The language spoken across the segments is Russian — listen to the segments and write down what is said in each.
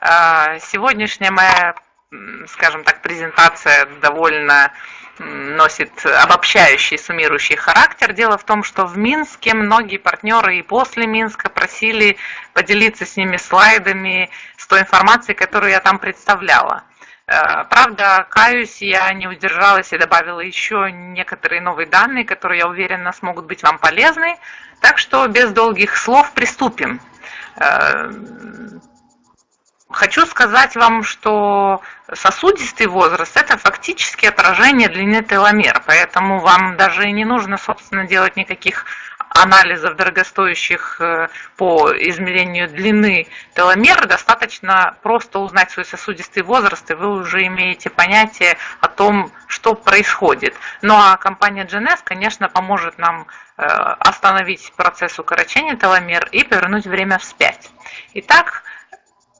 А, сегодняшняя моя, скажем так, презентация довольно носит обобщающий, суммирующий характер. Дело в том, что в Минске многие партнеры и после Минска просили поделиться с ними слайдами, с той информацией, которую я там представляла. Э, правда, каюсь, я не удержалась и добавила еще некоторые новые данные, которые, я уверена, смогут быть вам полезны. Так что без долгих слов приступим. Хочу сказать вам, что сосудистый возраст – это фактически отражение длины теломер, поэтому вам даже не нужно, собственно, делать никаких анализов дорогостоящих э, по измерению длины теломер, достаточно просто узнать свой сосудистый возраст, и вы уже имеете понятие о том, что происходит. Ну а компания GNS, конечно, поможет нам э, остановить процесс укорочения теломер и повернуть время вспять. Итак,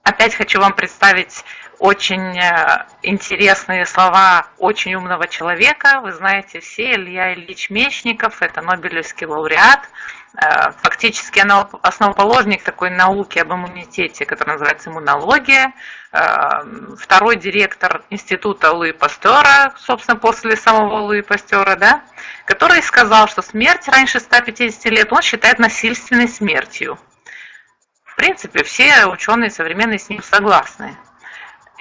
опять хочу вам представить очень э, интересные слова очень умного человека. Вы знаете все, Илья Ильич Мечников, это Нобелевский лауреат, э, фактически основоположник такой науки об иммунитете, которая называется иммунология, э, второй директор института Луи Пастера, собственно, после самого Луи Пастера, да, который сказал, что смерть раньше 150 лет он считает насильственной смертью. Принципе, все ученые современные с ним согласны.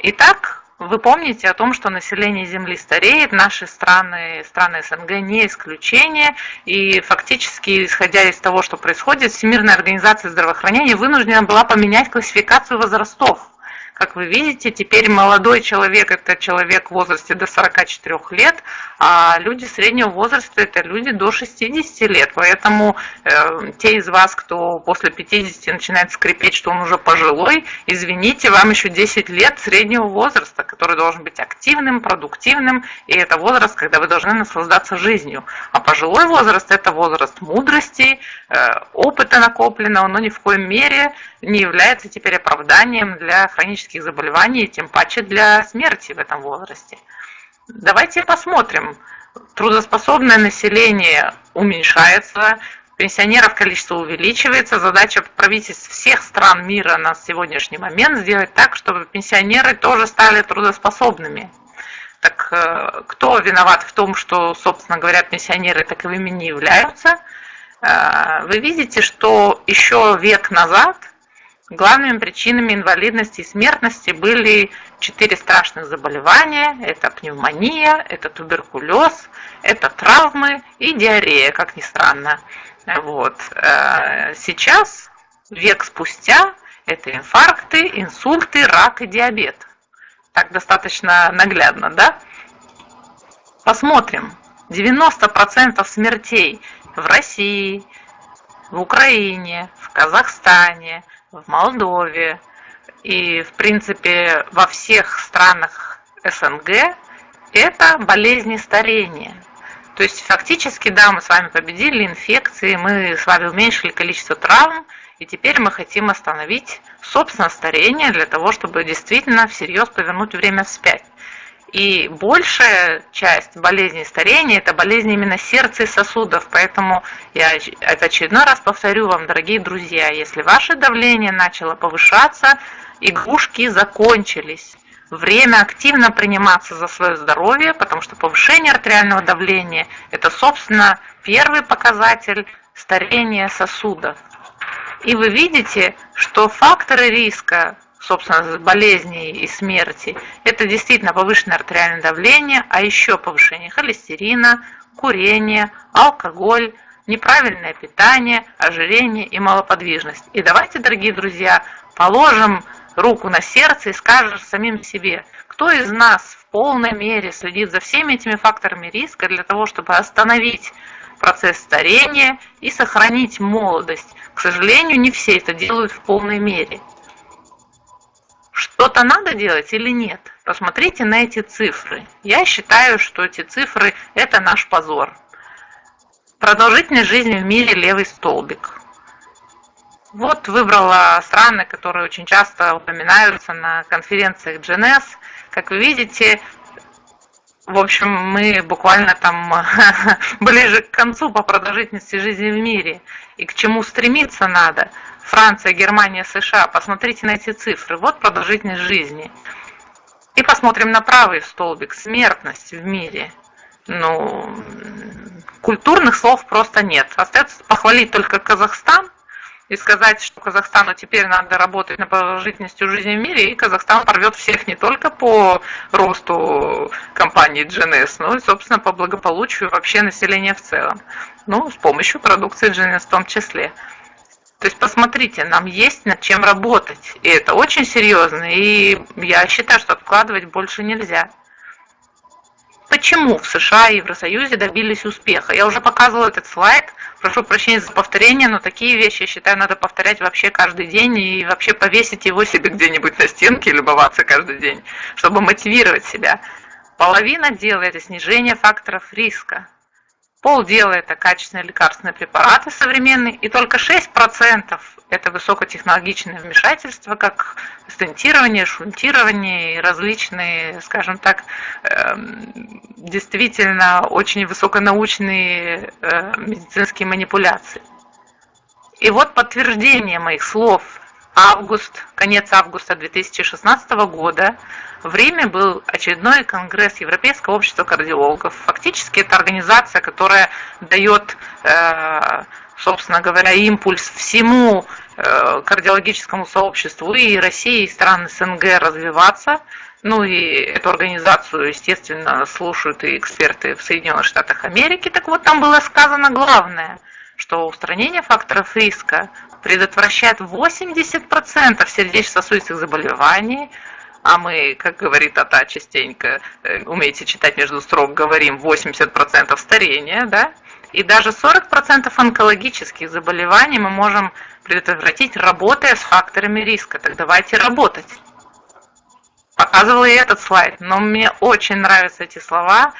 Итак, вы помните о том, что население Земли стареет, наши страны, страны СНГ не исключение, и фактически, исходя из того, что происходит, Всемирная организация здравоохранения вынуждена была поменять классификацию возрастов. Как вы видите, теперь молодой человек – это человек в возрасте до 44 лет, а люди среднего возраста – это люди до 60 лет. Поэтому э, те из вас, кто после 50 начинает скрипеть, что он уже пожилой, извините, вам еще 10 лет среднего возраста, который должен быть активным, продуктивным, и это возраст, когда вы должны наслаждаться жизнью. А пожилой возраст – это возраст мудрости, э, опыта накопленного, но ни в коем мере не является теперь оправданием для хронических заболеваний, тем паче для смерти в этом возрасте. Давайте посмотрим. Трудоспособное население уменьшается, пенсионеров количество увеличивается. Задача правительств всех стран мира на сегодняшний момент сделать так, чтобы пенсионеры тоже стали трудоспособными. Так э, кто виноват в том, что, собственно говоря, пенсионеры таковыми не являются? Э, вы видите, что еще век назад Главными причинами инвалидности и смертности были четыре страшных заболевания. Это пневмония, это туберкулез, это травмы и диарея, как ни странно. Вот. Э, сейчас, век спустя, это инфаркты, инсульты, рак и диабет. Так достаточно наглядно, да? Посмотрим. 90% смертей в России, в Украине, в Казахстане – в Молдове и, в принципе, во всех странах СНГ это болезни старения. То есть фактически, да, мы с вами победили инфекции, мы с вами уменьшили количество травм, и теперь мы хотим остановить, собственно, старение для того, чтобы действительно всерьез повернуть время вспять. И большая часть болезней старения – это болезни именно сердца и сосудов. Поэтому я это очередной раз повторю вам, дорогие друзья, если ваше давление начало повышаться, игрушки закончились. Время активно приниматься за свое здоровье, потому что повышение артериального давления – это, собственно, первый показатель старения сосудов. И вы видите, что факторы риска собственно, болезней и смерти, это действительно повышенное артериальное давление, а еще повышение холестерина, курение, алкоголь, неправильное питание, ожирение и малоподвижность. И давайте, дорогие друзья, положим руку на сердце и скажем самим себе, кто из нас в полной мере следит за всеми этими факторами риска для того, чтобы остановить процесс старения и сохранить молодость. К сожалению, не все это делают в полной мере. Что-то надо делать или нет? Посмотрите на эти цифры. Я считаю, что эти цифры – это наш позор. Продолжительность жизни в мире – левый столбик. Вот выбрала страны, которые очень часто упоминаются на конференциях GNS. Как вы видите, в общем, мы буквально там ближе к концу по продолжительности жизни в мире. И к чему стремиться надо – Франция, Германия, США. Посмотрите на эти цифры. Вот продолжительность жизни. И посмотрим на правый столбик. Смертность в мире. Ну, культурных слов просто нет. Остается похвалить только Казахстан и сказать, что Казахстану теперь надо работать на продолжительностью жизни в мире, и Казахстан порвет всех не только по росту компании GNS, но и, собственно, по благополучию вообще населения в целом. Ну, с помощью продукции GNS в том числе. То есть посмотрите, нам есть над чем работать. И это очень серьезно. И я считаю, что откладывать больше нельзя. Почему в США и Евросоюзе добились успеха? Я уже показывала этот слайд. Прошу прощения за повторение, но такие вещи, я считаю, надо повторять вообще каждый день и вообще повесить его себе где-нибудь на стенке и любоваться каждый день, чтобы мотивировать себя. Половина дела – это снижение факторов риска. Полдела – это качественные лекарственные препараты современные, и только 6% – это высокотехнологичное вмешательство, как стентирование, шунтирование и различные, скажем так, эм, действительно очень высоконаучные э, медицинские манипуляции. И вот подтверждение моих слов – август, конец августа 2016 года в Риме был очередной конгресс Европейского общества кардиологов. Фактически это организация, которая дает, э, собственно говоря, импульс всему э, кардиологическому сообществу и России, и стран СНГ развиваться. Ну и эту организацию, естественно, слушают и эксперты в Соединенных Штатах Америки. Так вот, там было сказано главное, что устранение факторов риска предотвращает 80% сердечно-сосудистых заболеваний, а мы, как говорит Тата частенько, э, умеете читать между строк, говорим 80% старения, да, и даже 40% онкологических заболеваний мы можем предотвратить, работая с факторами риска. Так давайте работать. Показывала и этот слайд, но мне очень нравятся эти слова,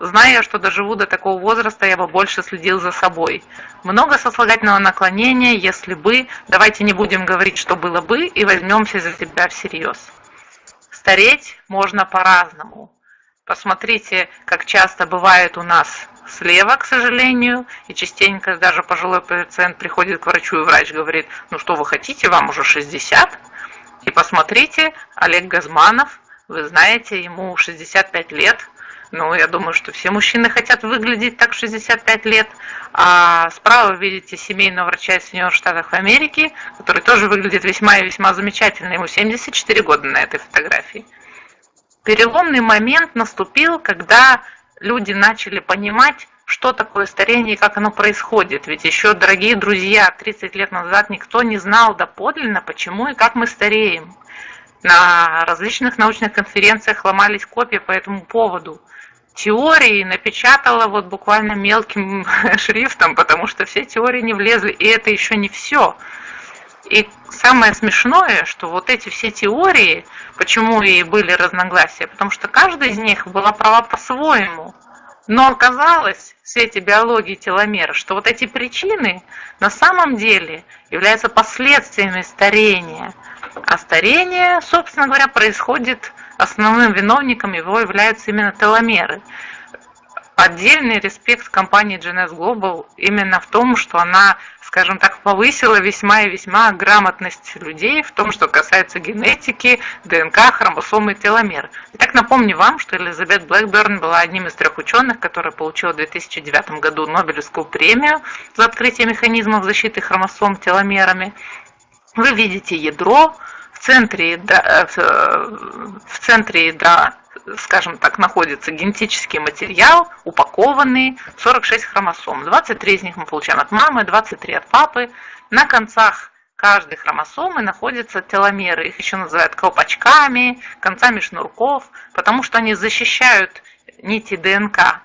Зная, что доживу до такого возраста, я бы больше следил за собой. Много сослагательного наклонения, если бы, давайте не будем говорить, что было бы, и возьмемся за себя всерьез. Стареть можно по-разному. Посмотрите, как часто бывает у нас слева, к сожалению, и частенько даже пожилой пациент приходит к врачу, и врач говорит, ну что вы хотите, вам уже 60. И посмотрите, Олег Газманов, вы знаете, ему 65 лет, ну, я думаю, что все мужчины хотят выглядеть так 65 лет. А справа видите семейного врача из Соединенных Штатов Америки, который тоже выглядит весьма и весьма замечательно. Ему 74 года на этой фотографии. Переломный момент наступил, когда люди начали понимать, что такое старение и как оно происходит. Ведь еще, дорогие друзья, 30 лет назад никто не знал доподлинно, почему и как мы стареем. На различных научных конференциях ломались копии по этому поводу теории напечатала вот буквально мелким шрифтом, потому что все теории не влезли, и это еще не все. И самое смешное, что вот эти все теории, почему и были разногласия, потому что каждая из них была права по-своему. Но оказалось в свете биологии теломера, что вот эти причины на самом деле являются последствиями старения. А старение, собственно говоря, происходит основным виновником его являются именно теломеры. Отдельный респект компании GNS Global именно в том, что она, скажем так, повысила весьма и весьма грамотность людей в том, что касается генетики, ДНК, хромосомы и теломер. Итак, напомню вам, что Элизабет Блэкберн была одним из трех ученых, которая получила в 2009 году Нобелевскую премию за открытие механизмов защиты хромосом теломерами. Вы видите ядро, центре ядра, э, в центре ядра, скажем так, находится генетический материал, упакованный, 46 хромосом. 23 из них мы получаем от мамы, 23 от папы. На концах каждой хромосомы находятся теломеры. Их еще называют колпачками, концами шнурков, потому что они защищают нити ДНК.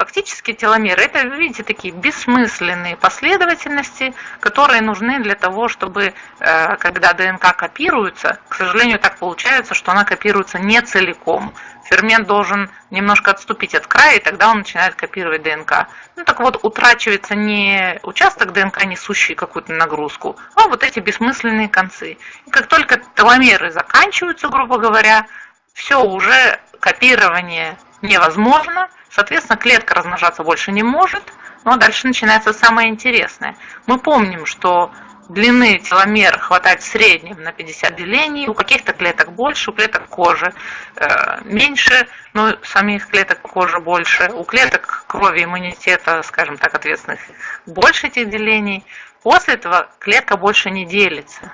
Фактически теломеры – это, видите, такие бессмысленные последовательности, которые нужны для того, чтобы, э, когда ДНК копируется, к сожалению, так получается, что она копируется не целиком. Фермент должен немножко отступить от края, и тогда он начинает копировать ДНК. Ну так вот, утрачивается не участок ДНК, несущий какую-то нагрузку, а вот эти бессмысленные концы. И как только теломеры заканчиваются, грубо говоря, все, уже копирование невозможно – Соответственно, клетка размножаться больше не может, но дальше начинается самое интересное. Мы помним, что длины теломер хватает в среднем на 50 делений, у каких-то клеток больше, у клеток кожи э, меньше, но самих клеток кожи больше, у клеток крови иммунитета, скажем так, ответственных больше этих делений. После этого клетка больше не делится.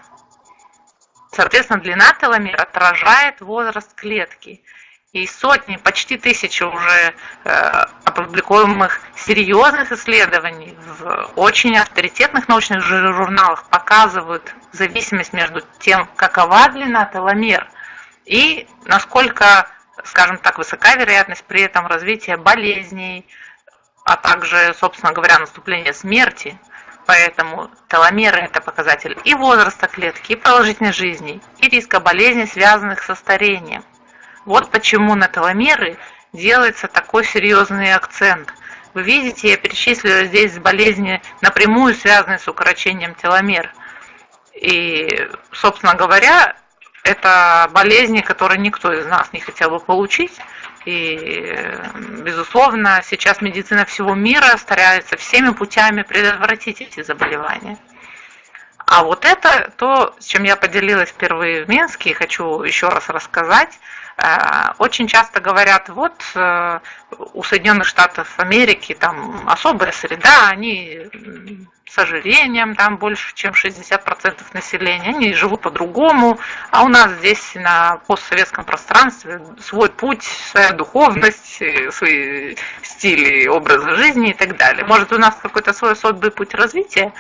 Соответственно, длина теломер отражает возраст клетки и сотни, почти тысячи уже э, опубликуемых серьезных исследований в очень авторитетных научных журналах показывают зависимость между тем, какова длина теломер и насколько, скажем так, высока вероятность при этом развития болезней, а также, собственно говоря, наступления смерти. Поэтому теломеры – это показатель и возраста клетки, и продолжительности жизни, и риска болезней, связанных со старением. Вот почему на теломеры делается такой серьезный акцент. Вы видите, я перечислила здесь болезни, напрямую связанные с укорочением теломер. И, собственно говоря, это болезни, которые никто из нас не хотел бы получить. И, безусловно, сейчас медицина всего мира старается всеми путями предотвратить эти заболевания. А вот это то, с чем я поделилась впервые в Минске, и хочу еще раз рассказать. Э, очень часто говорят, вот э, у Соединенных Штатов Америки там особая среда, они с ожирением, там больше, чем 60% населения, они живут по-другому, а у нас здесь на постсоветском пространстве свой путь, своя духовность, свои стили образа жизни и так далее. Может, у нас какой-то свой особый путь развития,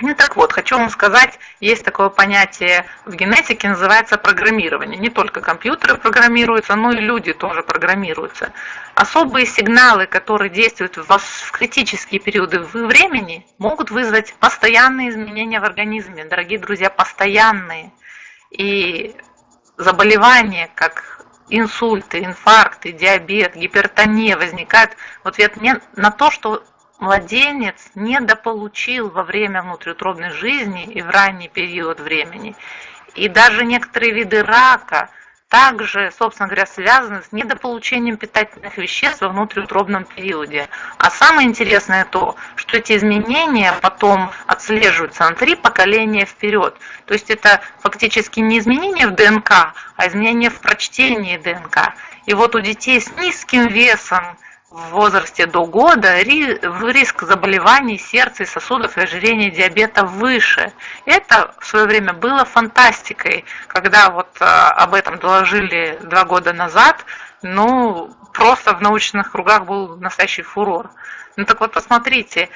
ну так вот, хочу вам сказать, есть такое понятие в генетике, называется программирование. Не только компьютеры программируются, но и люди тоже программируются. Особые сигналы, которые действуют в, в критические периоды времени, могут вызвать постоянные изменения в организме. Дорогие друзья, постоянные. И заболевания, как инсульты, инфаркты, диабет, гипертония возникают в ответ на то, что младенец недополучил во время внутриутробной жизни и в ранний период времени. И даже некоторые виды рака также, собственно говоря, связаны с недополучением питательных веществ во внутриутробном периоде. А самое интересное то, что эти изменения потом отслеживаются на три поколения вперед. То есть это фактически не изменения в ДНК, а изменения в прочтении ДНК. И вот у детей с низким весом, в возрасте до года риск заболеваний сердца и сосудов и ожирения диабета выше. Это в свое время было фантастикой, когда вот а, об этом доложили два года назад, ну, просто в научных кругах был настоящий фурор. Ну так вот посмотрите,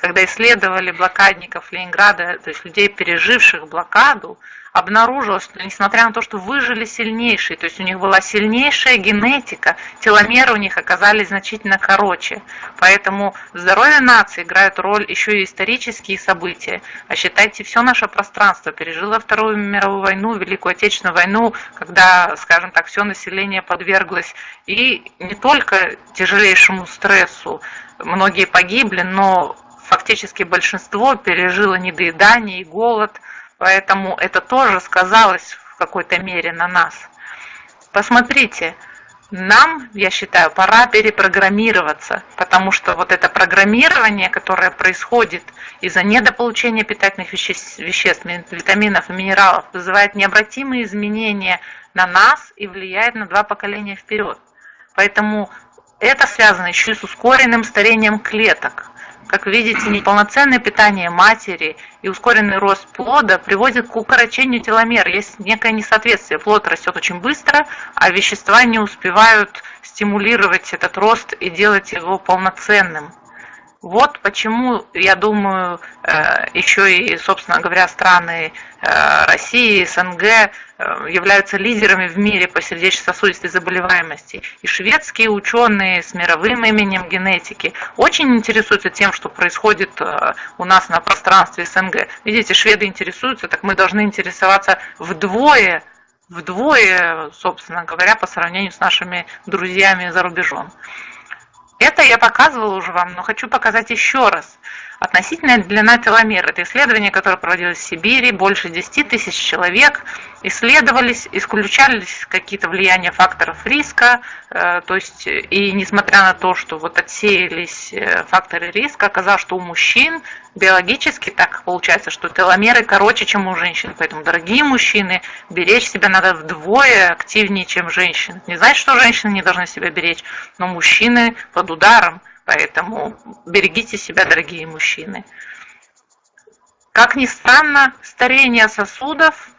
когда исследовали блокадников Ленинграда, то есть людей, переживших блокаду, обнаружилось, что несмотря на то, что выжили сильнейшие, то есть у них была сильнейшая генетика, теломеры у них оказались значительно короче. Поэтому здоровье нации играют роль еще и исторические события. А считайте, все наше пространство пережило Вторую мировую войну, Великую Отечественную войну, когда, скажем так, все население подверглось и не только тяжелейшему стрессу, многие погибли, но фактически большинство пережило недоедание и голод – Поэтому это тоже сказалось в какой-то мере на нас. Посмотрите, нам, я считаю, пора перепрограммироваться, потому что вот это программирование, которое происходит из-за недополучения питательных веществ, витаминов и минералов, вызывает необратимые изменения на нас и влияет на два поколения вперед. Поэтому это связано еще и с ускоренным старением клеток. Как видите, неполноценное питание матери и ускоренный рост плода приводит к укорочению теломер. Есть некое несоответствие. Плод растет очень быстро, а вещества не успевают стимулировать этот рост и делать его полноценным. Вот почему, я думаю, э, еще и, собственно говоря, страны э, России, СНГ э, являются лидерами в мире по сердечно-сосудистой заболеваемости. И шведские ученые с мировым именем генетики очень интересуются тем, что происходит у нас на пространстве СНГ. Видите, шведы интересуются, так мы должны интересоваться вдвое вдвое, собственно говоря, по сравнению с нашими друзьями за рубежом. Это я показывала уже вам, но хочу показать еще раз. Относительная длина теломер – это исследование, которое проводилось в Сибири, больше 10 тысяч человек исследовались, исключались какие-то влияния факторов риска, э, то есть и несмотря на то, что вот отсеялись э, факторы риска, оказалось, что у мужчин биологически так получается, что теломеры короче, чем у женщин, поэтому, дорогие мужчины, беречь себя надо вдвое активнее, чем женщин. Не значит, что женщины не должны себя беречь, но мужчины под ударом, Поэтому берегите себя, дорогие мужчины. Как ни странно, старение сосудов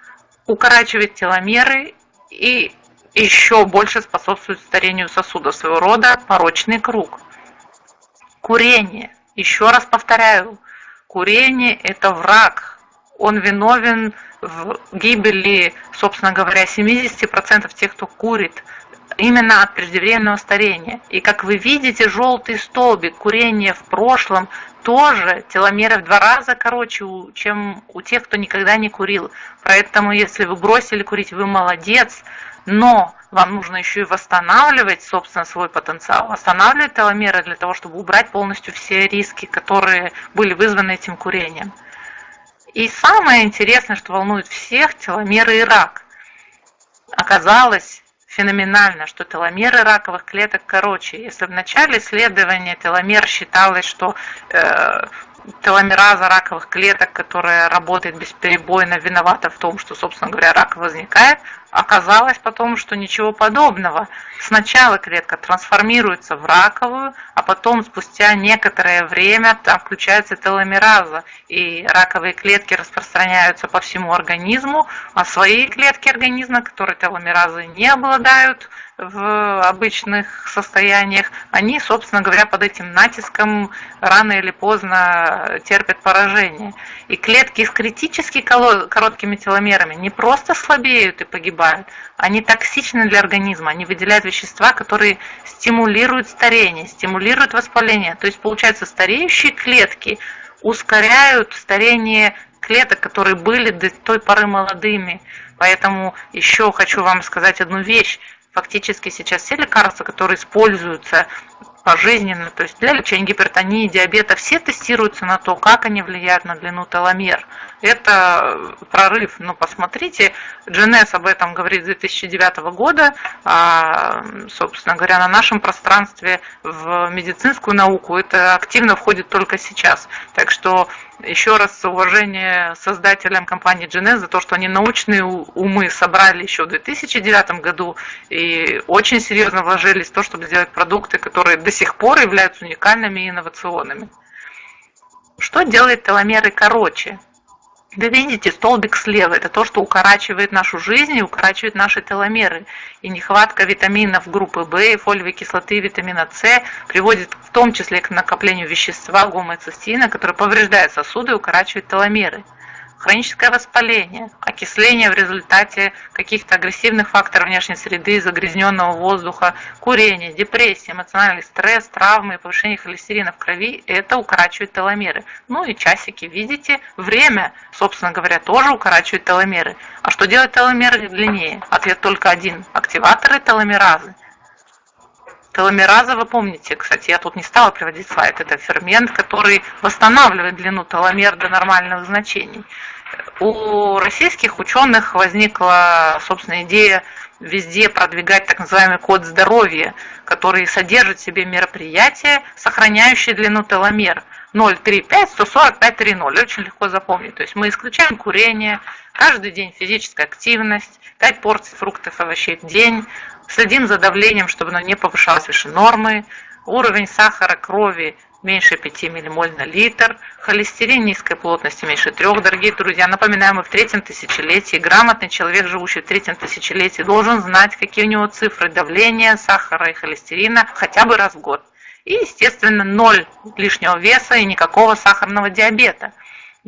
укорачивает теломеры и еще больше способствует старению сосудов, своего рода порочный круг. Курение. Еще раз повторяю, курение – это враг. Он виновен в гибели, собственно говоря, 70% тех, кто курит именно от преждевременного старения. И как вы видите, желтый столбик курения в прошлом тоже теломеры в два раза короче, чем у тех, кто никогда не курил. Поэтому, если вы бросили курить, вы молодец, но вам нужно еще и восстанавливать, собственно, свой потенциал, восстанавливать теломеры для того, чтобы убрать полностью все риски, которые были вызваны этим курением. И самое интересное, что волнует всех, теломеры и рак. Оказалось, феноменально, что теломеры раковых клеток короче. Если в начале исследования теломер считалось, что э, теломераза раковых клеток, которая работает бесперебойно, виновата в том, что, собственно говоря, рак возникает, оказалось потом, что ничего подобного. Сначала клетка трансформируется в раковую, а потом спустя некоторое время там включается теломераза, и раковые клетки распространяются по всему организму, а свои клетки организма, которые теломеразы не обладают, в обычных состояниях, они, собственно говоря, под этим натиском рано или поздно терпят поражение. И клетки с критически короткими теломерами не просто слабеют и погибают, они токсичны для организма, они выделяют вещества, которые стимулируют старение, стимулируют воспаление. То есть, получается, стареющие клетки ускоряют старение клеток, которые были до той поры молодыми. Поэтому еще хочу вам сказать одну вещь фактически сейчас все лекарства, которые используются пожизненно, то есть для лечения гипертонии, диабета, все тестируются на то, как они влияют на длину теломер. Это прорыв. Но посмотрите, GNS об этом говорит с 2009 года, а, собственно говоря, на нашем пространстве в медицинскую науку это активно входит только сейчас. Так что еще раз уважение создателям компании GNS за то, что они научные умы собрали еще в 2009 году и очень серьезно вложились в то, чтобы сделать продукты, которые до сих пор являются уникальными и инновационными. Что делает теломеры короче? Вы видите, столбик слева – это то, что укорачивает нашу жизнь и укорачивает наши теломеры. И нехватка витаминов группы В, фолиевой кислоты, витамина С приводит в том числе к накоплению вещества гомоцистина, которое повреждает сосуды и укорачивает теломеры хроническое воспаление, окисление в результате каких-то агрессивных факторов внешней среды, загрязненного воздуха, курение, депрессия, эмоциональный стресс, травмы, повышение холестерина в крови – это укорачивает теломеры. Ну и часики, видите, время, собственно говоря, тоже укорачивает теломеры. А что делать теломеры длиннее? Ответ только один – активаторы теломеразы – Теломераза, вы помните, кстати, я тут не стала приводить слайд, это фермент, который восстанавливает длину теломер до нормальных значений. У российских ученых возникла, собственно, идея везде продвигать так называемый код здоровья, который содержит в себе мероприятия, сохраняющие длину теломер. 035 145 30. Очень легко запомнить. То есть мы исключаем курение, каждый день физическая активность, 5 порций фруктов и овощей в день, Следим за давлением, чтобы оно не повышалось выше нормы. Уровень сахара крови меньше 5 ммоль на литр. Холестерин низкой плотности меньше 3. Дорогие друзья, напоминаем, мы в третьем тысячелетии. Грамотный человек, живущий в третьем тысячелетии, должен знать, какие у него цифры давления, сахара и холестерина хотя бы раз в год. И, естественно, ноль лишнего веса и никакого сахарного диабета.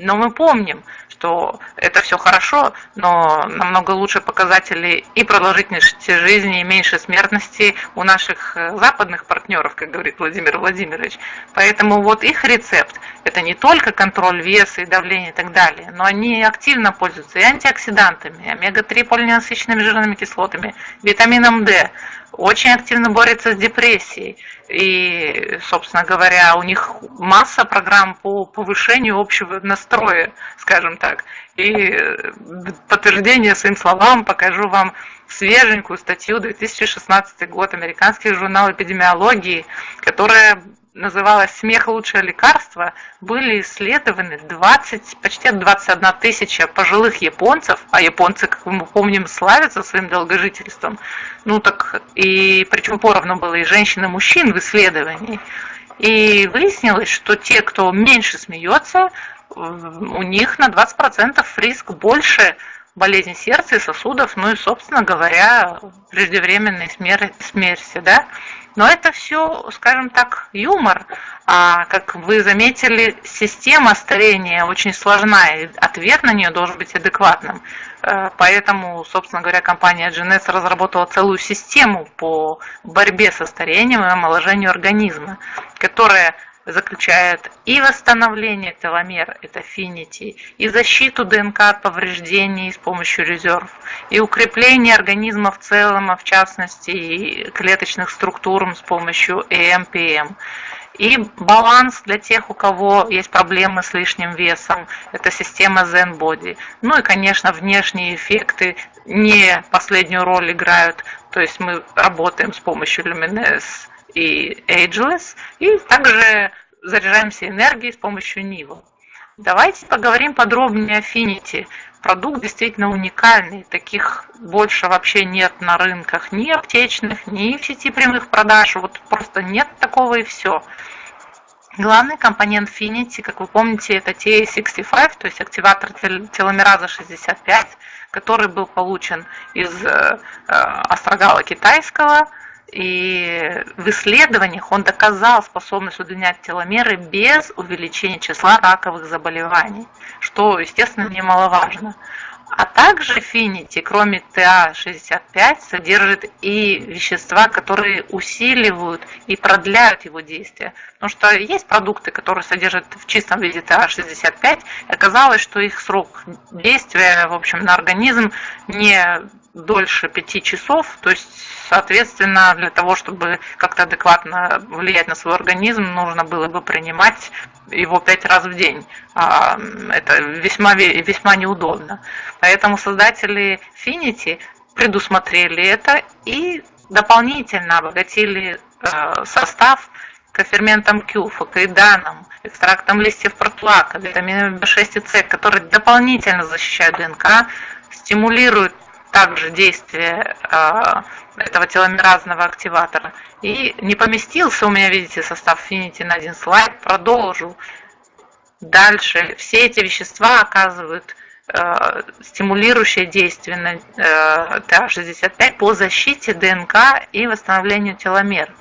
Но мы помним, что это все хорошо, но намного лучше показатели и продолжительности жизни, и меньше смертности у наших э, западных партнеров, как говорит Владимир Владимирович. Поэтому вот их рецепт – это не только контроль веса и давления и так далее, но они активно пользуются и антиоксидантами, омега-3 полиненасыщенными жирными кислотами, витамином D, очень активно борется с депрессией. И, собственно говоря, у них масса программ по повышению общего настроя, скажем так. И подтверждение своим словам покажу вам свеженькую статью 2016 год, американский журнал эпидемиологии, которая называлась «Смех – лучшее лекарство», были исследованы 20, почти 21 тысяча пожилых японцев, а японцы, как мы помним, славятся своим долгожительством, ну так и причем поровну было и женщин, и мужчин в исследовании. И выяснилось, что те, кто меньше смеется, у них на 20% риск больше болезни сердца и сосудов, ну и, собственно говоря, преждевременной смерти, смерти да. Но это все, скажем так, юмор. А, как вы заметили, система старения очень сложная, и ответ на нее должен быть адекватным. Э, поэтому, собственно говоря, компания GNS разработала целую систему по борьбе со старением и омоложению организма, которая заключает и восстановление теломер, это Affinity, и защиту ДНК от повреждений с помощью резерв, и укрепление организма в целом, а в частности клеточных структур с помощью EMPM. И баланс для тех, у кого есть проблемы с лишним весом, это система Zen Body. Ну и, конечно, внешние эффекты не последнюю роль играют. То есть мы работаем с помощью Luminous и Ageless, и также заряжаемся энергией с помощью Нива. Давайте поговорим подробнее о Affinity. Продукт действительно уникальный, таких больше вообще нет на рынках, ни аптечных, ни в сети прямых продаж, вот просто нет такого и все. Главный компонент Finity, как вы помните, это TA65, то есть активатор теломераза 65, который был получен из э, э, астрогала китайского, и в исследованиях он доказал способность удлинять теломеры без увеличения числа раковых заболеваний, что, естественно, немаловажно. А также Finity, кроме TA65, содержит и вещества, которые усиливают и продляют его действие. Потому что есть продукты, которые содержат в чистом виде TA65, и оказалось, что их срок действия в общем, на организм не дольше пяти часов, то есть, соответственно, для того, чтобы как-то адекватно влиять на свой организм, нужно было бы принимать его пять раз в день. А, это весьма, весьма неудобно. Поэтому создатели Finity предусмотрели это и дополнительно обогатили э, состав коферментом Q, фокоиданом, экстрактом листьев протуака, витаминами B6 и С, которые дополнительно защищают ДНК, стимулируют также действие а, этого теломеразного активатора. И не поместился у меня, видите, состав Finity на один слайд, продолжу. Дальше все эти вещества оказывают э, стимулирующее действие на э, TA65 по защите ДНК и восстановлению теломер.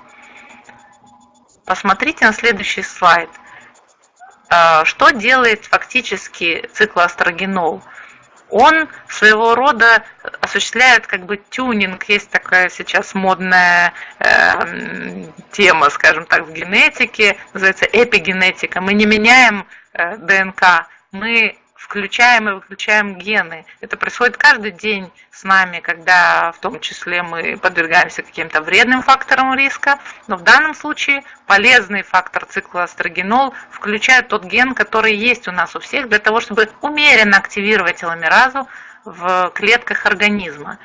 Посмотрите на следующий слайд. Э, что делает фактически циклоастрогенол? Он своего рода осуществляет как бы тюнинг. Есть такая сейчас модная э, тема, скажем так, в генетике, называется эпигенетика. Мы не меняем э, ДНК, мы включаем и выключаем гены. Это происходит каждый день с нами, когда в том числе мы подвергаемся каким-то вредным факторам риска, но в данном случае полезный фактор цикла астрогенол включает тот ген, который есть у нас у всех, для того, чтобы умеренно активировать теломеразу в клетках организма.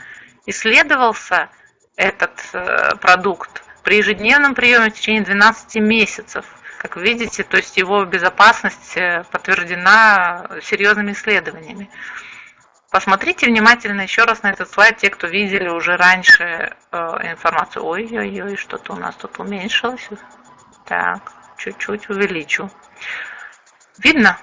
Исследовался этот э, продукт при ежедневном приеме в течение 12 месяцев – как видите, то есть его безопасность э, подтверждена серьезными исследованиями. Посмотрите внимательно еще раз на этот слайд, те, кто видели уже раньше э, информацию. Ой-ой-ой, что-то у нас тут уменьшилось. Так, чуть-чуть увеличу. Видно?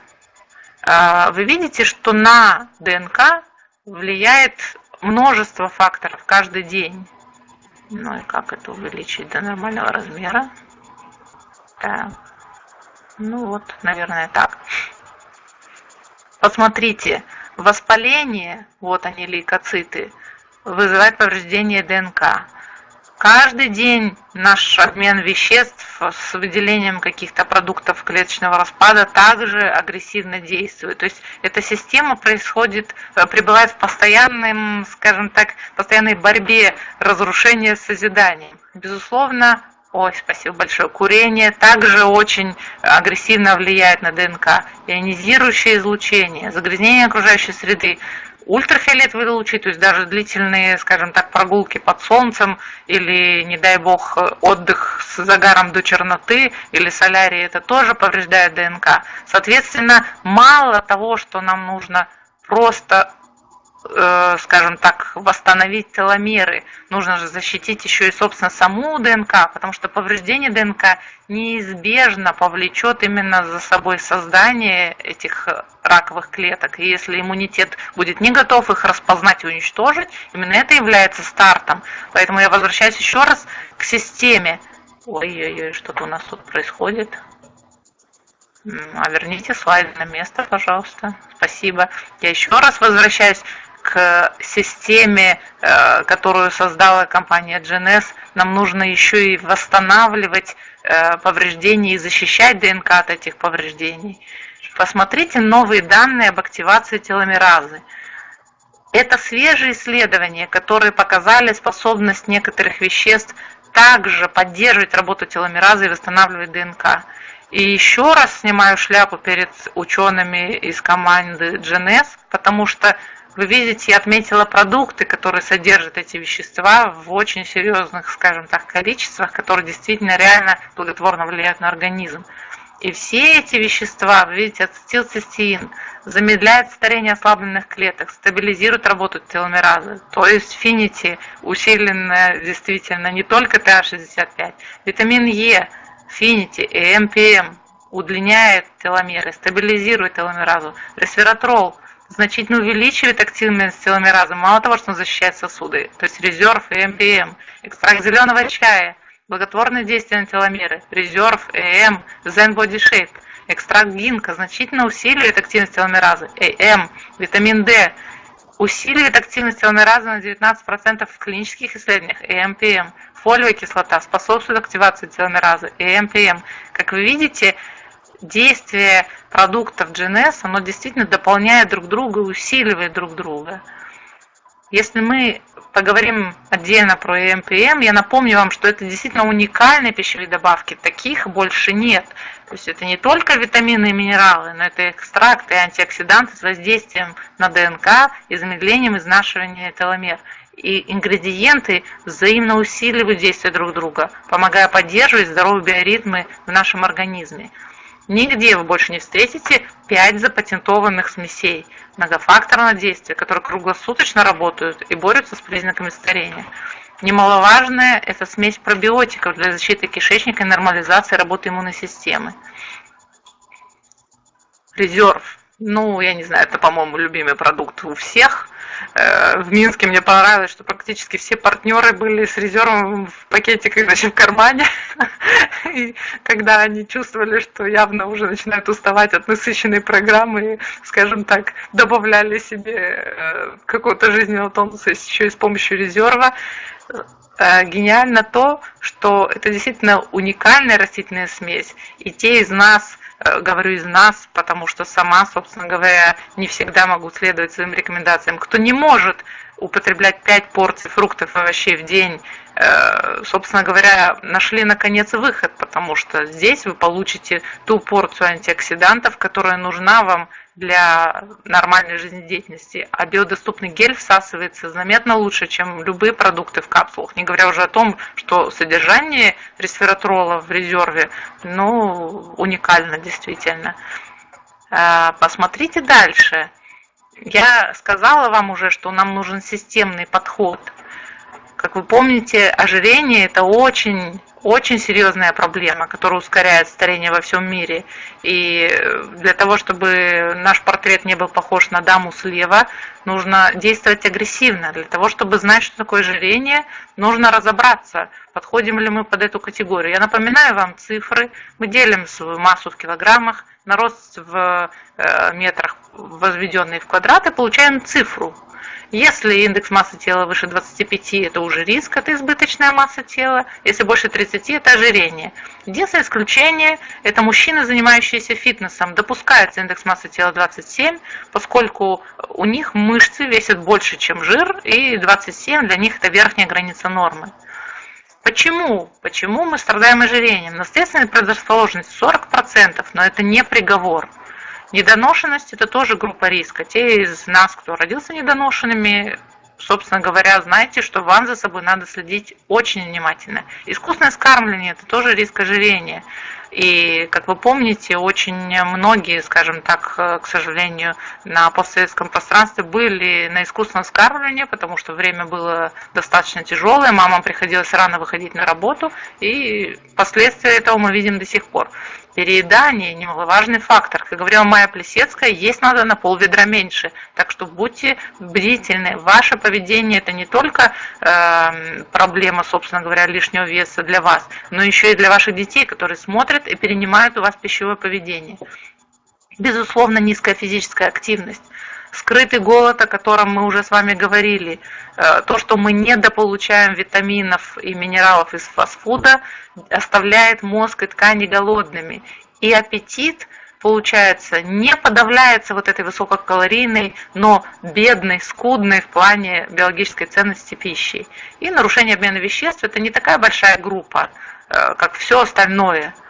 А, вы видите, что на ДНК влияет множество факторов каждый день. Ну и как это увеличить до нормального размера? Так. Ну вот, наверное, так. Посмотрите, воспаление, вот они лейкоциты, вызывает повреждение ДНК. Каждый день наш обмен веществ с выделением каких-то продуктов клеточного распада также агрессивно действует. То есть эта система происходит, э, пребывает в постоянном, скажем так, постоянной борьбе разрушения с созиданием. Безусловно, Ой, спасибо большое. Курение также очень агрессивно влияет на ДНК. Ионизирующее излучение, загрязнение окружающей среды, ультрафиолетовые лучи, то есть даже длительные, скажем так, прогулки под солнцем или, не дай бог, отдых с загаром до черноты или солярий, это тоже повреждает ДНК. Соответственно, мало того, что нам нужно просто скажем так, восстановить теломеры, нужно же защитить еще и, собственно, саму ДНК, потому что повреждение ДНК неизбежно повлечет именно за собой создание этих раковых клеток. И если иммунитет будет не готов их распознать и уничтожить, именно это является стартом. Поэтому я возвращаюсь еще раз к системе. Ой-ой-ой, что-то у нас тут происходит. А верните слайд на место, пожалуйста. Спасибо. Я еще раз возвращаюсь к системе, э, которую создала компания GNS, нам нужно еще и восстанавливать э, повреждения и защищать ДНК от этих повреждений. Посмотрите новые данные об активации теломеразы. Это свежие исследования, которые показали способность некоторых веществ также поддерживать работу теломеразы и восстанавливать ДНК. И еще раз снимаю шляпу перед учеными из команды GNS, потому что вы видите, я отметила продукты, которые содержат эти вещества в очень серьезных, скажем так, количествах, которые действительно реально благотворно влияют на организм. И все эти вещества, вы видите, ацетилцистеин, замедляет старение ослабленных клеток, стабилизирует работу теломеразы. То есть финити усиленно действительно не только TA65, витамин Е, Finiti, AM PM удлиняет теломеры, стабилизирует теломеразу, ресвератрол – значительно увеличивает активность теломеразы. Мало того, что он защищает сосуды, то есть Reserve, AM PM. Экстракт зеленого чая, благотворное действие на теломеры, Reserve, AM, Zen Body Shape. Экстракт гинка значительно усиливает активность теломеразы, AM, витамин D, усиливает активность теломеразы на 19% в клинических исследованиях, AM PM. Фолиевая кислота способствует активации теломеразы, AM PM. Как вы видите, действие продуктов GNS, оно действительно дополняет друг друга, усиливает друг друга. Если мы поговорим отдельно про МПМ, я напомню вам, что это действительно уникальные пищевые добавки, таких больше нет. То есть это не только витамины и минералы, но это экстракты и антиоксиданты с воздействием на ДНК и замедлением изнашивания теломер. И ингредиенты взаимно усиливают действие друг друга, помогая поддерживать здоровые биоритмы в нашем организме. Нигде вы больше не встретите 5 запатентованных смесей многофакторного действия, которые круглосуточно работают и борются с признаками старения. Немаловажная – это смесь пробиотиков для защиты кишечника и нормализации работы иммунной системы. Резерв. Ну, я не знаю, это, по-моему, любимый продукт у всех – Э, в Минске мне понравилось, что практически все партнеры были с резервом в пакетиках, значит, в кармане. И когда они чувствовали, что явно уже начинают уставать от насыщенной программы, скажем так, добавляли себе э, какого-то жизненного тонуса еще и с помощью резерва, э, гениально то, что это действительно уникальная растительная смесь. И те из нас, говорю из нас, потому что сама, собственно говоря, не всегда могу следовать своим рекомендациям. Кто не может употреблять 5 порций фруктов и овощей в день, э, собственно говоря, нашли наконец выход, потому что здесь вы получите ту порцию антиоксидантов, которая нужна вам для нормальной жизнедеятельности. А биодоступный гель всасывается заметно лучше, чем любые продукты в капсулах. Не говоря уже о том, что содержание ресвератрола в резерве ну, уникально действительно. А, посмотрите дальше. Я сказала вам уже, что нам нужен системный подход. Как вы помните, ожирение – это очень очень серьезная проблема, которая ускоряет старение во всем мире. И для того, чтобы наш портрет не был похож на даму слева, нужно действовать агрессивно. Для того, чтобы знать, что такое ожирение, нужно разобраться, подходим ли мы под эту категорию. Я напоминаю вам цифры. Мы делим свою массу в килограммах, на рост в э, метрах, возведенный в квадраты, получаем цифру. Если индекс массы тела выше 25, это уже риск, это избыточная масса тела. Если больше 30, это ожирение. Единственное исключение – это мужчины, занимающиеся фитнесом. Допускается индекс массы тела 27, поскольку у них мышцы весят больше, чем жир, и 27 для них – это верхняя граница нормы. Почему? Почему мы страдаем ожирением? Наследственная предрасположенность 40%, но это не приговор. Недоношенность – это тоже группа риска. Те из нас, кто родился недоношенными, собственно говоря, знаете, что вам за собой надо следить очень внимательно. Искусственное скармливание – это тоже риск ожирения. И, как вы помните, очень многие, скажем так, к сожалению, на постсоветском пространстве были на искусственном скармливании, потому что время было достаточно тяжелое, мамам приходилось рано выходить на работу, и последствия этого мы видим до сих пор. Переедание – немаловажный фактор. Как говорила Майя Плесецкая, есть надо на пол ведра меньше. Так что будьте бдительны. Ваше поведение – это не только э, проблема, собственно говоря, лишнего веса для вас, но еще и для ваших детей, которые смотрят и перенимают у вас пищевое поведение. Безусловно, низкая физическая активность скрытый голод, о котором мы уже с вами говорили, э, то, что мы недополучаем витаминов и минералов из фастфуда, оставляет мозг и ткани голодными. И аппетит, получается, не подавляется вот этой высококалорийной, но бедной, скудной в плане биологической ценности пищи. И нарушение обмена веществ – это не такая большая группа, э, как все остальное –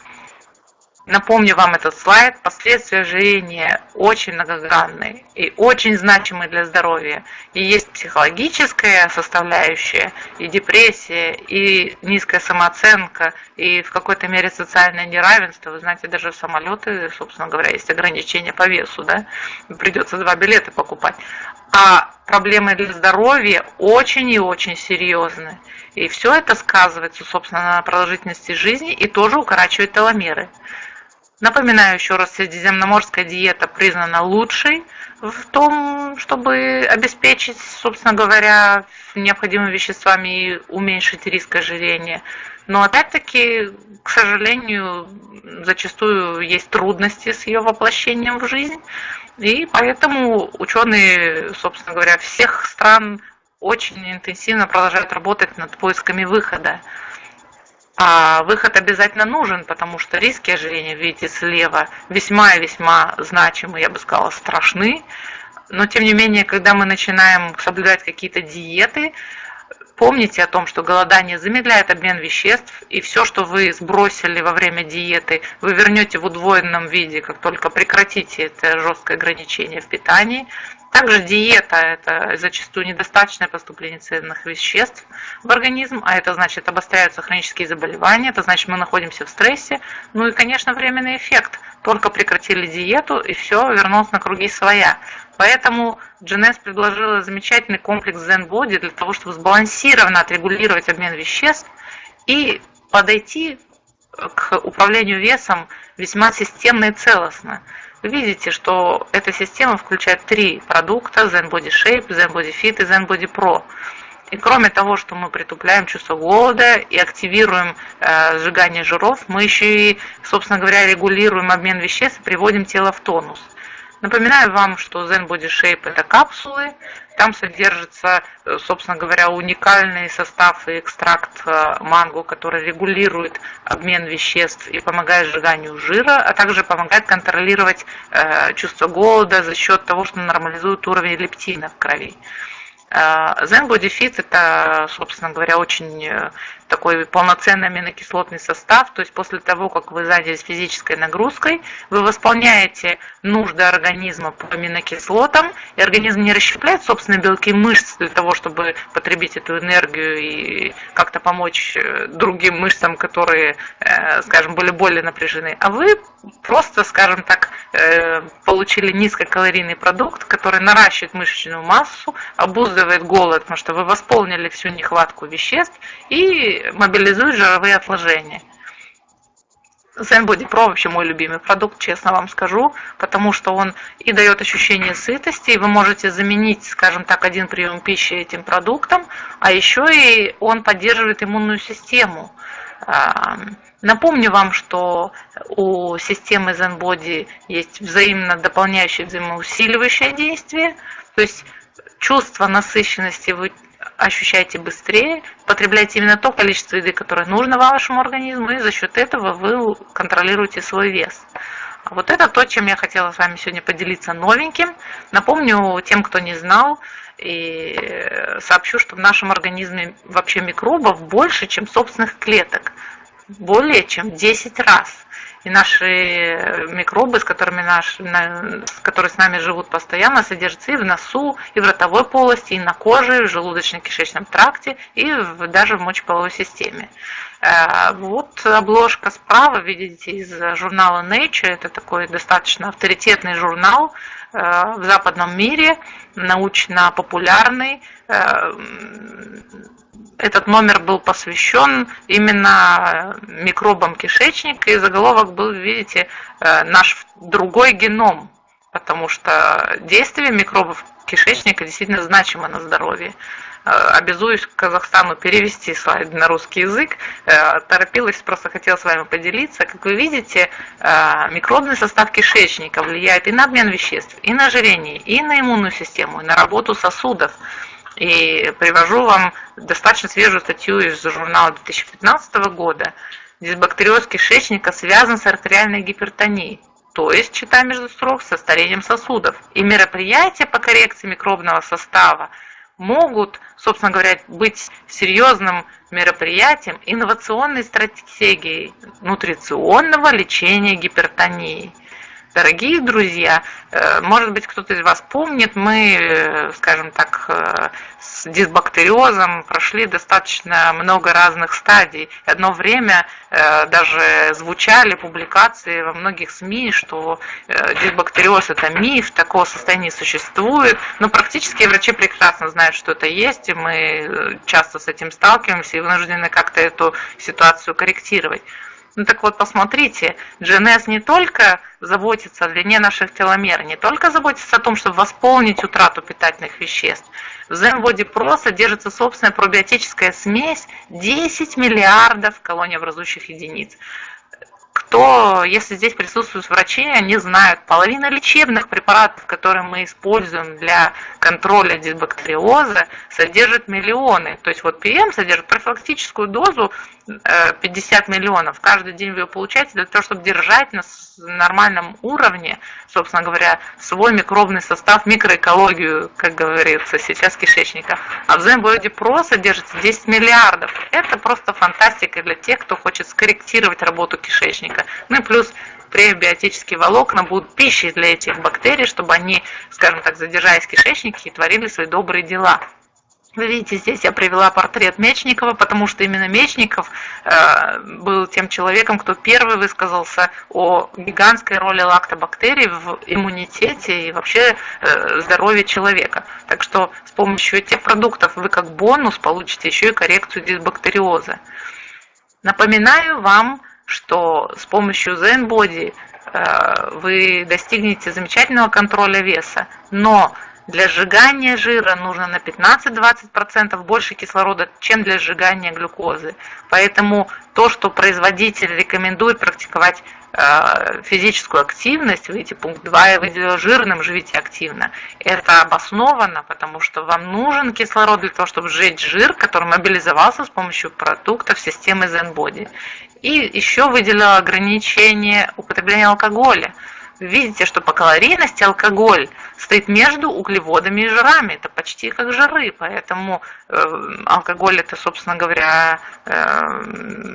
Напомню вам этот слайд. Последствия ожирения очень многогранные и очень значимые для здоровья. И есть психологическая составляющая, и депрессия, и низкая самооценка, и в какой-то мере социальное неравенство. Вы знаете, даже в самолеты, собственно говоря, есть ограничения по весу. Да? Придется два билета покупать. А проблемы для здоровья очень и очень серьезны. И все это сказывается, собственно, на продолжительности жизни и тоже укорачивает теломеры. Напоминаю еще раз, средиземноморская диета признана лучшей в том, чтобы обеспечить, собственно говоря, необходимыми веществами и уменьшить риск ожирения. Но опять-таки, к сожалению, зачастую есть трудности с ее воплощением в жизнь. И поэтому ученые, собственно говоря, всех стран очень интенсивно продолжают работать над поисками выхода. А выход обязательно нужен, потому что риски ожирения, видите, слева весьма и весьма значимы, я бы сказала, страшны. Но тем не менее, когда мы начинаем соблюдать какие-то диеты, помните о том, что голодание замедляет обмен веществ, и все, что вы сбросили во время диеты, вы вернете в удвоенном виде, как только прекратите это жесткое ограничение в питании. Также диета – это зачастую недостаточное поступление ценных веществ в организм, а это значит обостряются хронические заболевания, это значит мы находимся в стрессе. Ну и, конечно, временный эффект. Только прекратили диету и все, вернулось на круги своя. Поэтому GNS предложила замечательный комплекс Zen Body для того, чтобы сбалансированно отрегулировать обмен веществ и подойти к управлению весом весьма системно и целостно видите, что эта система включает три продукта Zen Body Shape, Zen Body Fit и Zen Body Pro. И кроме того, что мы притупляем чувство голода и активируем э, сжигание жиров, мы еще и, собственно говоря, регулируем обмен веществ и приводим тело в тонус. Напоминаю вам, что Zen Body Shape это капсулы, там содержится, э, собственно говоря, уникальный состав и экстракт э, манго, который регулирует обмен веществ и помогает сжиганию жира, а также помогает контролировать э, чувство голода за счет того, что нормализует уровень лептина в крови. Zen Body Fit это, собственно говоря, очень такой полноценный аминокислотный состав, то есть после того, как вы занялись физической нагрузкой, вы восполняете нужды организма по аминокислотам, и организм не расщепляет собственные белки мышц для того, чтобы потребить эту энергию и как-то помочь э, другим мышцам, которые, э, скажем, были более напряжены, а вы просто, скажем так, э, получили низкокалорийный продукт, который наращивает мышечную массу, обуздывает голод, потому что вы восполнили всю нехватку веществ и мобилизует жировые отложения. Zen Body Pro вообще мой любимый продукт, честно вам скажу, потому что он и дает ощущение сытости, и вы можете заменить, скажем так, один прием пищи этим продуктом, а еще и он поддерживает иммунную систему. Напомню вам, что у системы ZenBody есть взаимно дополняющее, взаимоусиливающее действие, то есть чувство насыщенности вы ощущаете быстрее, потребляете именно то количество еды, которое нужно вашему организму, и за счет этого вы контролируете свой вес. Вот это то, чем я хотела с вами сегодня поделиться новеньким. Напомню тем, кто не знал, и сообщу, что в нашем организме вообще микробов больше, чем собственных клеток. Более чем 10 раз. И наши микробы, с которыми наш, которые с нами живут постоянно, содержатся и в носу, и в ротовой полости, и на коже, и в желудочно-кишечном тракте, и в, даже в мочеполовой системе. Э, вот обложка справа, видите, из журнала Nature. Это такой достаточно авторитетный журнал э, в западном мире, научно-популярный э, этот номер был посвящен именно микробам кишечника, и заголовок был, видите, э, наш другой геном, потому что действие микробов кишечника действительно значимо на здоровье. Э, обязуюсь Казахстану перевести слайд на русский язык. Э, торопилась, просто хотела с вами поделиться. Как вы видите, микробный состав кишечника влияет и на обмен веществ, и на ожирение, и на иммунную систему, и на работу сосудов. И привожу вам достаточно свежую статью из журнала 2015 года. Дисбактериоз кишечника связан с артериальной гипертонией, то есть, читая между строк, со старением сосудов. И мероприятия по коррекции микробного состава могут, собственно говоря, быть серьезным мероприятием инновационной стратегией нутриционного лечения гипертонии. Дорогие друзья, э, может быть, кто-то из вас помнит, мы, э, скажем так, э, с дисбактериозом прошли достаточно много разных стадий. Одно время даже звучали публикации во многих СМИ, что дисбактериоз – это миф, такого состояния существует. Но практически врачи прекрасно знают, что это есть, и мы часто с этим сталкиваемся и вынуждены как-то эту ситуацию корректировать. Ну так вот, посмотрите, GNS не только заботится о длине наших теломер, не только заботится о том, чтобы восполнить утрату питательных веществ. В ZenBody Pro содержится собственная пробиотическая смесь 10 миллиардов колониобразующих единиц то если здесь присутствуют врачи, они знают, половина лечебных препаратов, которые мы используем для контроля дисбактериоза, содержит миллионы. То есть вот ПМ содержит профилактическую дозу 50 э, миллионов. Каждый день вы ее получаете для того, чтобы держать на нормальном уровне, собственно говоря, свой микробный состав, микроэкологию, как говорится сейчас, кишечника. А в ZenBody Pro содержится 10 миллиардов. Это просто фантастика для тех, кто хочет скорректировать работу кишечника. Ну и плюс пребиотические волокна будут пищей для этих бактерий, чтобы они, скажем так, задержаясь в кишечнике, творили свои добрые дела. Вы видите, здесь я привела портрет Мечникова, потому что именно Мечников э, был тем человеком, кто первый высказался о гигантской роли лактобактерий в иммунитете и вообще э, здоровье человека. Так что с помощью этих продуктов вы как бонус получите еще и коррекцию дисбактериоза. Напоминаю вам что с помощью ZenBody э, вы достигнете замечательного контроля веса, но для сжигания жира нужно на 15-20% больше кислорода, чем для сжигания глюкозы. Поэтому то, что производитель рекомендует практиковать э, физическую активность, видите, пункт 2 я выделила жирным, живите активно, это обосновано, потому что вам нужен кислород для того, чтобы сжечь жир, который мобилизовался с помощью продуктов системы ZenBody. И еще выделила ограничение употребления алкоголя. Видите, что по калорийности алкоголь стоит между углеводами и жирами. Это почти как жиры, поэтому э, алкоголь это, собственно говоря, э,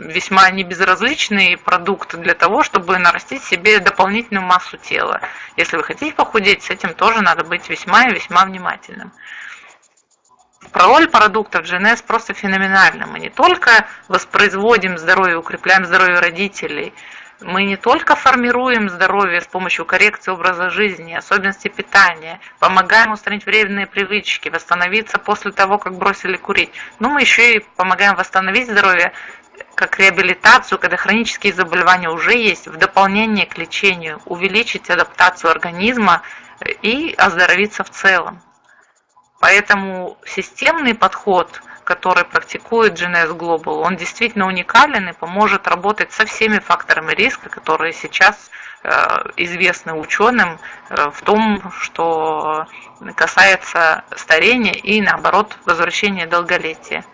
весьма небезразличный продукт для того, чтобы нарастить себе дополнительную массу тела. Если вы хотите похудеть, с этим тоже надо быть весьма и весьма внимательным. Роль продуктов GNS просто феноменальна. Мы не только воспроизводим здоровье, укрепляем здоровье родителей, мы не только формируем здоровье с помощью коррекции образа жизни, особенностей питания, помогаем устранить вредные привычки, восстановиться после того, как бросили курить, но мы еще и помогаем восстановить здоровье как реабилитацию, когда хронические заболевания уже есть, в дополнение к лечению, увеличить адаптацию организма и оздоровиться в целом. Поэтому системный подход который практикует GNS Global, он действительно уникален и поможет работать со всеми факторами риска, которые сейчас э, известны ученым э, в том, что касается старения и, наоборот, возвращения долголетия.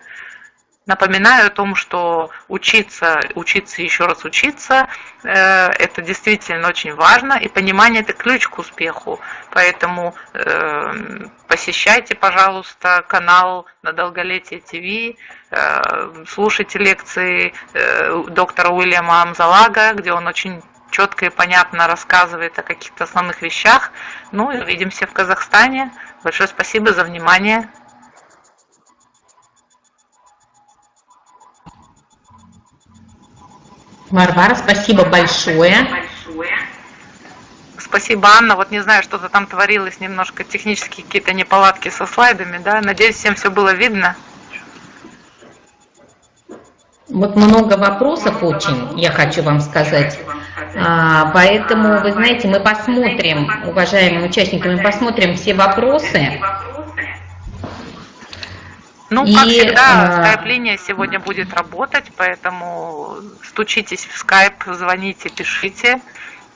Напоминаю о том, что учиться, учиться еще раз учиться, э, это действительно очень важно, и понимание это ключ к успеху. Поэтому э, посещайте, пожалуйста, канал на Долголетие ТВ, э, слушайте лекции доктора Уильяма Амзалага, где он очень четко и понятно рассказывает о каких-то основных вещах. Ну и увидимся в Казахстане. Большое спасибо за внимание. Варвара, спасибо большое. Спасибо, Анна. Вот не знаю, что-то там творилось, немножко технические какие-то неполадки со слайдами, да? Надеюсь, всем все было видно. Вот много вопросов очень, я хочу вам сказать. А, поэтому, вы знаете, мы посмотрим, уважаемые участники, мы посмотрим все вопросы. Ну, как и, всегда, а... скайп-линия сегодня будет работать, поэтому стучитесь в скайп, звоните, пишите.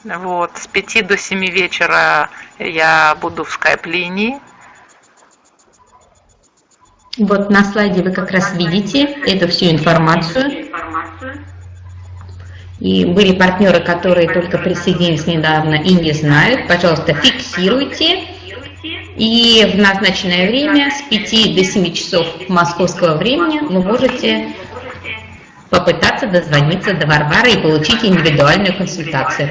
Вот, с 5 до 7 вечера я буду в скайп-линии. Вот на слайде вы как раз видите эту всю информацию. И были партнеры, которые только присоединились недавно и не знают. Пожалуйста, фиксируйте и в назначенное время с 5 до 7 часов московского времени вы можете попытаться дозвониться до Варвары и получить индивидуальную консультацию.